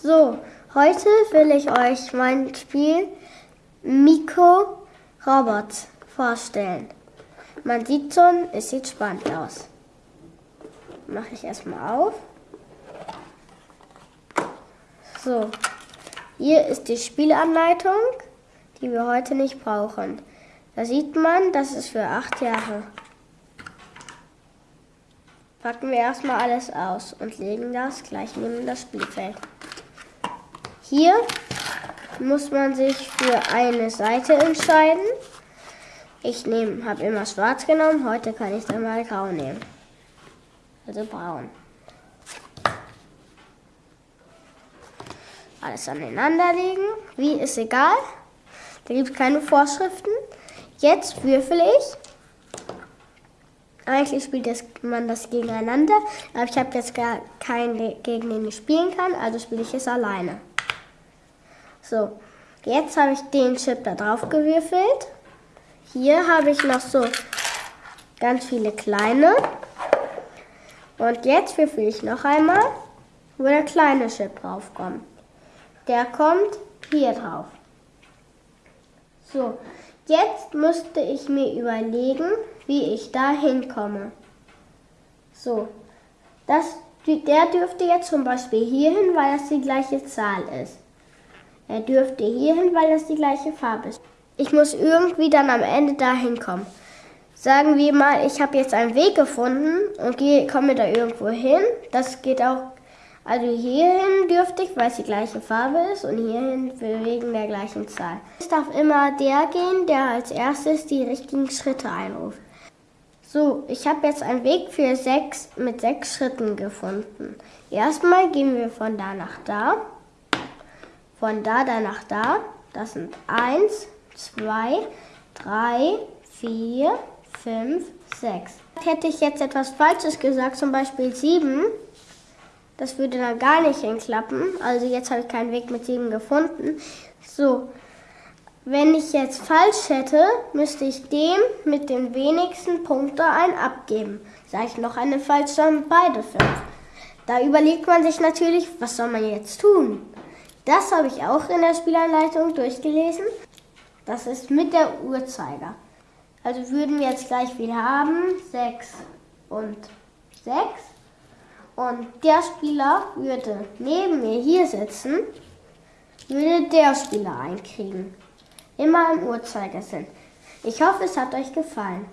So, heute will ich euch mein Spiel Miko Robots vorstellen. Man sieht schon, es sieht spannend aus. Mache ich erstmal auf. So, hier ist die Spielanleitung, die wir heute nicht brauchen. Da sieht man, das ist für acht Jahre. Packen wir erstmal alles aus und legen das gleich neben das Spielfeld. Hier muss man sich für eine Seite entscheiden. Ich habe immer schwarz genommen, heute kann ich dann mal grau nehmen. Also braun. Alles aneinander legen. Wie ist egal. Da gibt es keine Vorschriften. Jetzt würfel ich. Eigentlich spielt das, man das gegeneinander, aber ich habe jetzt gar keinen, gegen den ich spielen kann, also spiele ich es alleine. So, jetzt habe ich den Chip da drauf gewürfelt. Hier habe ich noch so ganz viele kleine. Und jetzt würfel ich noch einmal, wo der kleine Chip drauf kommt. Der kommt hier drauf. So, jetzt müsste ich mir überlegen, wie ich da hinkomme. So, das, der dürfte jetzt zum Beispiel hier hin, weil das die gleiche Zahl ist. Er dürfte hier hin, weil das die gleiche Farbe ist. Ich muss irgendwie dann am Ende da hinkommen. Sagen wir mal, ich habe jetzt einen Weg gefunden und gehe, komme da irgendwo hin. Das geht auch, also hierhin dürfte ich, weil es die gleiche Farbe ist und hierhin wegen der gleichen Zahl. Es darf immer der gehen, der als erstes die richtigen Schritte einruft. So, ich habe jetzt einen Weg für sechs mit sechs Schritten gefunden. Erstmal gehen wir von da nach da, von da dann nach da. Das sind eins, zwei, drei, vier, fünf, sechs. Hätte ich jetzt etwas Falsches gesagt, zum Beispiel sieben, das würde dann gar nicht hinklappen. Also jetzt habe ich keinen Weg mit sieben gefunden. So, wenn ich jetzt falsch hätte, müsste ich dem mit den wenigsten Punkten ein abgeben. Sage ich noch eine falsch, dann beide fünf. Da überlegt man sich natürlich, was soll man jetzt tun? Das habe ich auch in der Spielanleitung durchgelesen. Das ist mit der Uhrzeiger. Also würden wir jetzt gleich viel haben, 6 und 6. Und der Spieler würde neben mir hier sitzen, würde der Spieler einkriegen immer im Uhrzeigersinn. Ich hoffe, es hat euch gefallen.